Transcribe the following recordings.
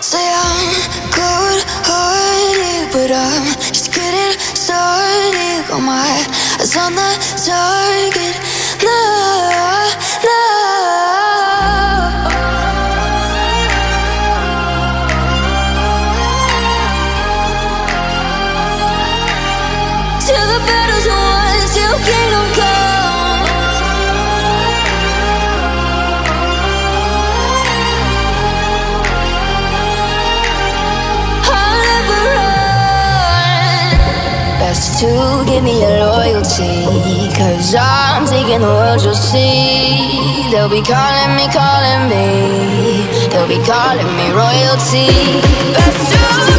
Say I'm cold hearted, but I'm just getting started. Got my eyes on the target. No, no. To give me your loyalty. Cause I'm taking the world, you'll see. They'll be calling me, calling me. They'll be calling me royalty. Best to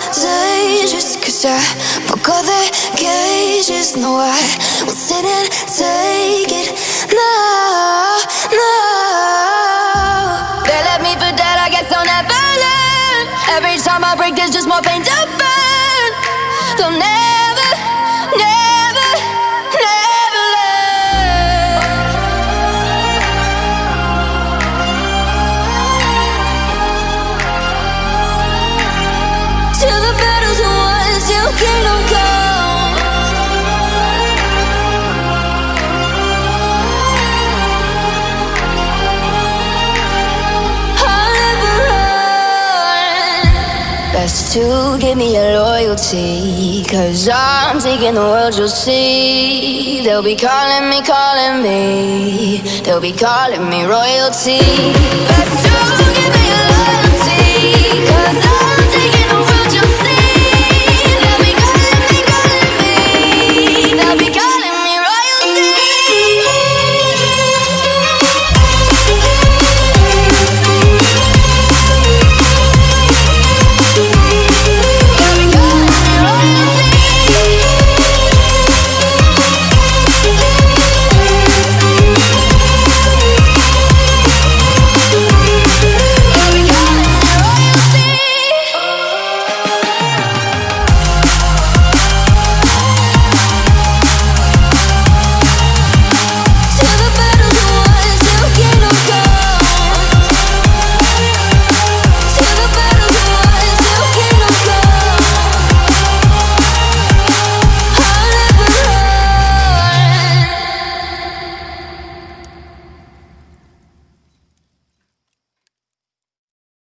I'm cause I broke all the cages No, I won't sit and take it. No, no. They left me for dead, I guess I'll never learn. Every time I break, there's just more pain to burn. They'll never, Best to give me your loyalty. Cause I'm taking the world, you'll see. They'll be calling me, calling me. They'll be calling me royalty. Best to give me your